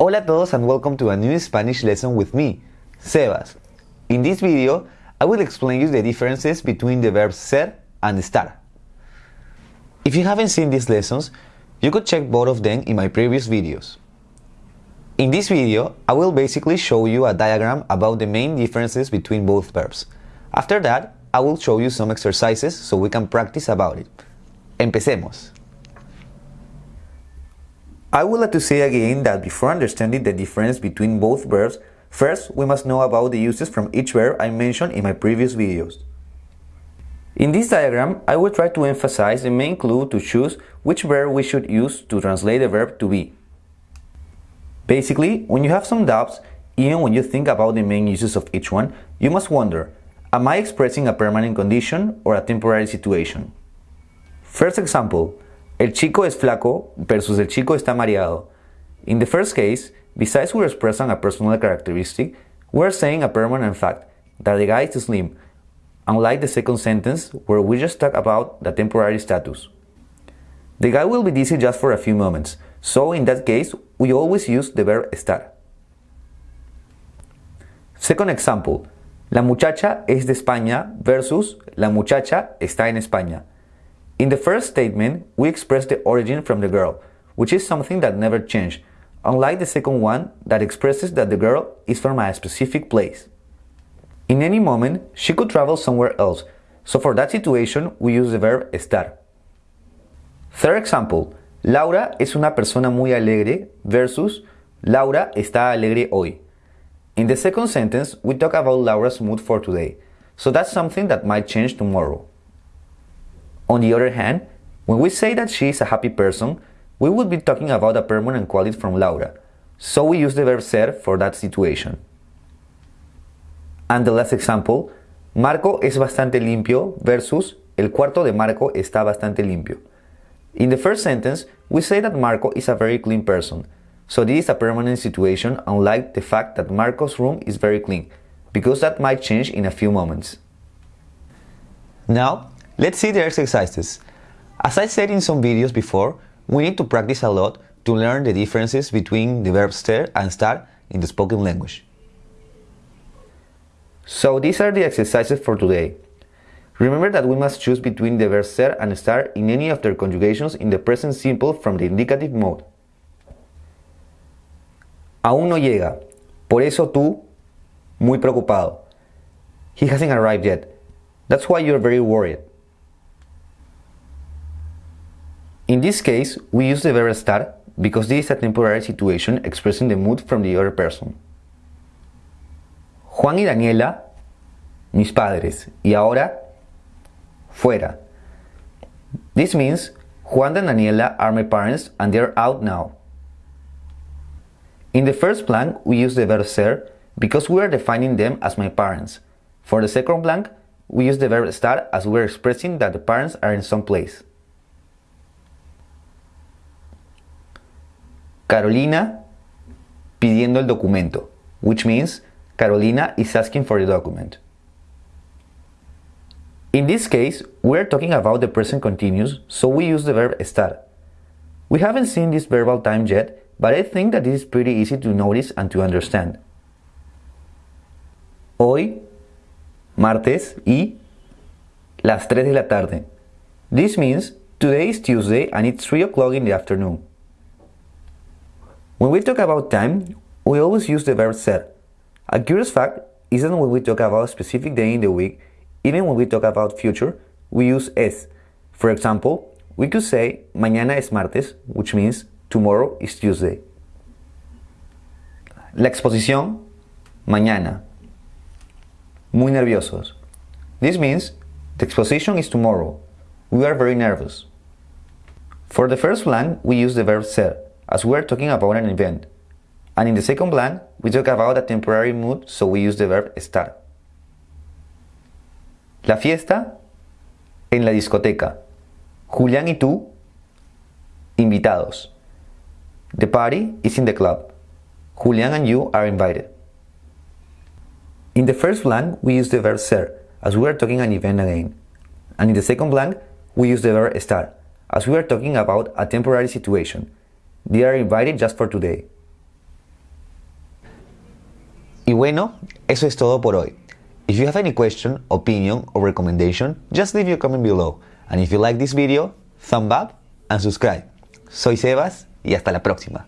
Hola a todos and welcome to a new Spanish lesson with me, Sebas. In this video, I will explain you the differences between the verbs ser and estar. If you haven't seen these lessons, you could check both of them in my previous videos. In this video, I will basically show you a diagram about the main differences between both verbs. After that, I will show you some exercises so we can practice about it. Empecemos. I would like to say again that before understanding the difference between both verbs, first we must know about the uses from each verb I mentioned in my previous videos. In this diagram, I will try to emphasize the main clue to choose which verb we should use to translate the verb to be. Basically, when you have some doubts, even when you think about the main uses of each one, you must wonder, am I expressing a permanent condition or a temporary situation? First example, El chico es flaco versus el chico está mareado. In the first case, besides we're expressing a personal characteristic, we're saying a permanent fact, that the guy is slim, unlike the second sentence where we just talk about the temporary status. The guy will be dizzy just for a few moments, so in that case, we always use the verb estar. Second example, la muchacha es de España versus la muchacha está en España. In the first statement, we express the origin from the girl, which is something that never changed, unlike the second one that expresses that the girl is from a specific place. In any moment, she could travel somewhere else, so for that situation, we use the verb estar. Third example, Laura es una persona muy alegre versus Laura está alegre hoy. In the second sentence, we talk about Laura's mood for today, so that's something that might change tomorrow. On the other hand, when we say that she is a happy person, we would be talking about a permanent quality from Laura, so we use the verb ser for that situation. And the last example, Marco es bastante limpio versus el cuarto de Marco está bastante limpio. In the first sentence, we say that Marco is a very clean person, so this is a permanent situation unlike the fact that Marco's room is very clean, because that might change in a few moments. Now, Let's see the exercises. As I said in some videos before, we need to practice a lot to learn the differences between the verbs ser and estar in the spoken language. So these are the exercises for today. Remember that we must choose between the verbs ser and estar in any of their conjugations in the present simple from the indicative mode. Aún no llega, por eso tú, muy preocupado. He hasn't arrived yet. That's why you're very worried. In this case, we use the verb estar because this is a temporary situation expressing the mood from the other person. Juan y Daniela, mis padres, y ahora, fuera. This means Juan and Daniela are my parents and they're out now. In the first blank, we use the verb ser because we are defining them as my parents. For the second blank, we use the verb estar as we're expressing that the parents are in some place. Carolina pidiendo el documento, which means Carolina is asking for the document. In this case, we're talking about the present continuous, so we use the verb estar. We haven't seen this verbal time yet, but I think that this is pretty easy to notice and to understand. Hoy, martes y las 3 de la tarde. This means today is Tuesday and it's 3 o'clock in the afternoon. When we talk about time, we always use the verb ser. A curious fact is that when we talk about a specific day in the week, even when we talk about future, we use es. For example, we could say mañana es martes, which means tomorrow is Tuesday. La exposición, mañana. Muy nerviosos. This means the exposition is tomorrow. We are very nervous. For the first blank, we use the verb ser as we are talking about an event. And in the second blank, we talk about a temporary mood, so we use the verb estar. La fiesta en la discoteca. Julián y tú invitados. The party is in the club. Julián and you are invited. In the first blank, we use the verb ser, as we are talking an event again. And in the second blank, we use the verb estar, as we are talking about a temporary situation, They are invited just for today. Y bueno, eso es todo por hoy. If you have any question, opinion or recommendation, just leave your comment below. And if you like this video, thumb up and subscribe. Soy Sebas y hasta la próxima.